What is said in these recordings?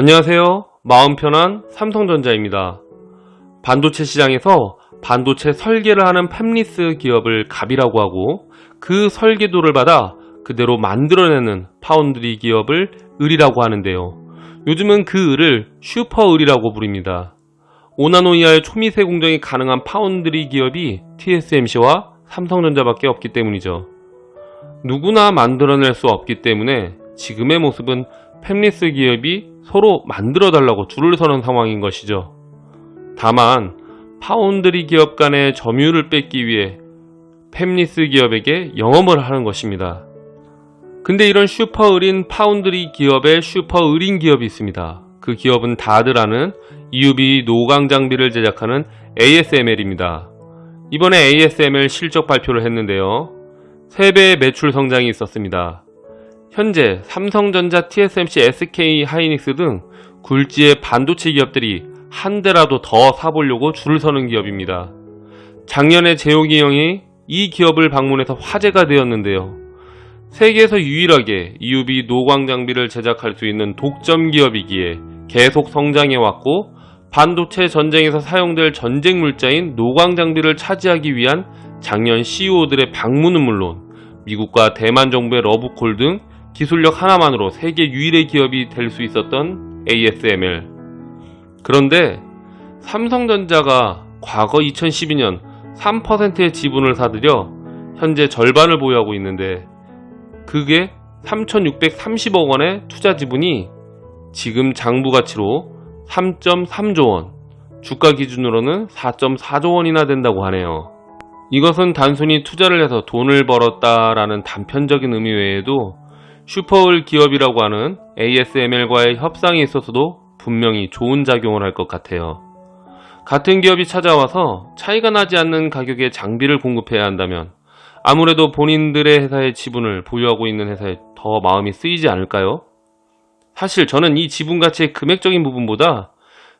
안녕하세요. 마음 편한 삼성전자입니다. 반도체 시장에서 반도체 설계를 하는 팹리스 기업을 갑이라고 하고 그 설계도를 받아 그대로 만들어내는 파운드리 기업을 을이라고 하는데요. 요즘은 그 을을 슈퍼을이라고 부릅니다. 5나노 이하의 초미세 공정이 가능한 파운드리 기업이 TSMC와 삼성전자밖에 없기 때문이죠. 누구나 만들어낼 수 없기 때문에 지금의 모습은 팹리스 기업이 서로 만들어 달라고 줄을 서는 상황인 것이죠. 다만 파운드리 기업 간의 점유율을 뺏기 위해 팹리스 기업에게 영업을 하는 것입니다. 근데 이런 슈퍼을인 파운드리 기업의 슈퍼을인 기업이 있습니다. 그 기업은 다들 아는 EUV 노광 장비를 제작하는 ASML입니다. 이번에 ASML 실적 발표를 했는데요. 3배의 매출 성장이 있었습니다. 현재 삼성전자, TSMC, SK 하이닉스 등 굴지의 반도체 기업들이 한 대라도 더 사보려고 줄을 서는 기업입니다. 작년에 재용이 형이 이 기업을 방문해서 화제가 되었는데요. 세계에서 유일하게 EUV 노광 장비를 제작할 수 있는 독점 기업이기에 계속 성장해왔고 반도체 전쟁에서 사용될 전쟁 물자인 노광 장비를 차지하기 위한 작년 CEO들의 방문은 물론 미국과 대만 정부의 러브콜 등 기술력 하나만으로 세계 유일의 기업이 될 수 있었던 ASML. 그런데 삼성전자가 과거 2012년 3%의 지분을 사들여 현재 절반을 보유하고 있는데 그게 3,630억 원의 투자 지분이 지금 장부 가치로 3.3조 원, 주가 기준으로는 4.4조 원이나 된다고 하네요. 이것은 단순히 투자를 해서 돈을 벌었다라는 단편적인 의미 외에도 슈퍼을 기업이라고 하는 ASML과의 협상에 있어서도 분명히 좋은 작용을 할 것 같아요. 같은 기업이 찾아와서 차이가 나지 않는 가격의 장비를 공급해야 한다면 아무래도 본인들의 회사의 지분을 보유하고 있는 회사에 더 마음이 쓰이지 않을까요? 사실 저는 이 지분 가치의 금액적인 부분보다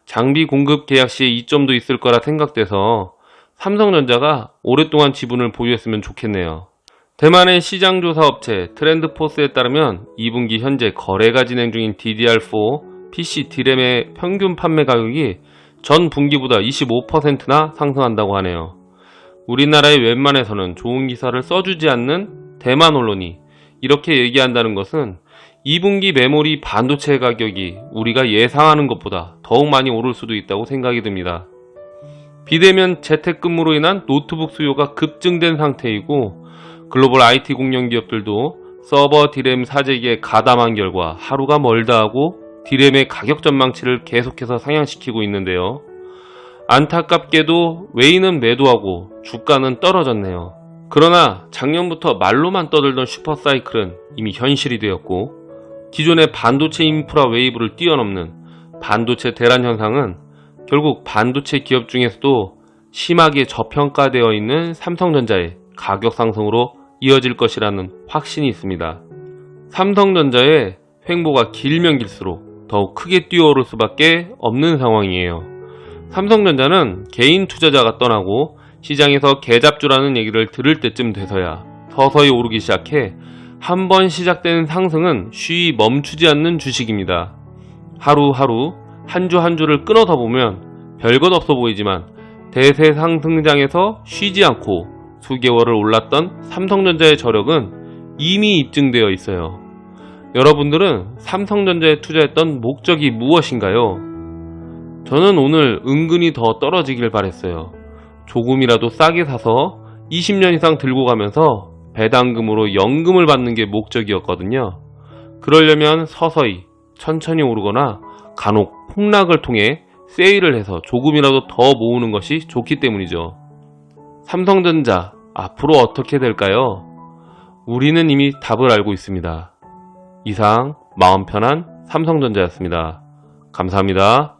장비 공급 계약 시에 이점도 있을 거라 생각돼서 삼성전자가 오랫동안 지분을 보유했으면 좋겠네요. 대만의 시장조사 업체 트렌드포스에 따르면 2분기 현재 거래가 진행 중인 DDR4 PC D램의 평균 판매 가격이 전 분기보다 25%나 상승한다고 하네요. 우리나라의 웬만해서는 좋은 기사를 써주지 않는 대만 언론이 이렇게 얘기한다는 것은 2분기 메모리 반도체 가격이 우리가 예상하는 것보다 더욱 많이 오를 수도 있다고 생각이 듭니다. 비대면 재택근무로 인한 노트북 수요가 급증된 상태이고 글로벌 IT 공룡 기업들도 서버 디램 사재기에 가담한 결과 하루가 멀다 하고 디램의 가격 전망치를 계속해서 상향시키고 있는데요. 안타깝게도 외인은 매도하고 주가는 떨어졌네요. 그러나 작년부터 말로만 떠들던 슈퍼사이클은 이미 현실이 되었고 기존의 반도체 인프라 웨이브를 뛰어넘는 반도체 대란 현상은 결국 반도체 기업 중에서도 심하게 저평가되어 있는 삼성전자의 가격 상승으로 이어질 것이라는 확신이 있습니다. 삼성전자의 횡보가 길면 길수록 더욱 크게 뛰어오를 수밖에 없는 상황이에요. 삼성전자는 개인 투자자가 떠나고 시장에서 개잡주라는 얘기를 들을 때쯤 돼서야 서서히 오르기 시작해 한 번 시작된 상승은 쉬이 멈추지 않는 주식입니다. 하루하루 한 주한 주를 끊어서 보면 별것 없어 보이지만 대세 상승장에서 쉬지 않고 수개월을 올랐던 삼성전자의 저력은 이미 입증되어 있어요. 여러분들은 삼성전자에 투자했던 목적이 무엇인가요? 저는 오늘 은근히 더 떨어지길 바랬어요. 조금이라도 싸게 사서 20년 이상 들고 가면서 배당금으로 연금을 받는 게 목적이었거든요. 그러려면 서서히 천천히 오르거나 간혹 폭락을 통해 세일을 해서 조금이라도 더 모으는 것이 좋기 때문이죠. 삼성전자 앞으로 어떻게 될까요? 우리는 이미 답을 알고 있습니다. 이상 마음 편한 삼성전자였습니다. 감사합니다.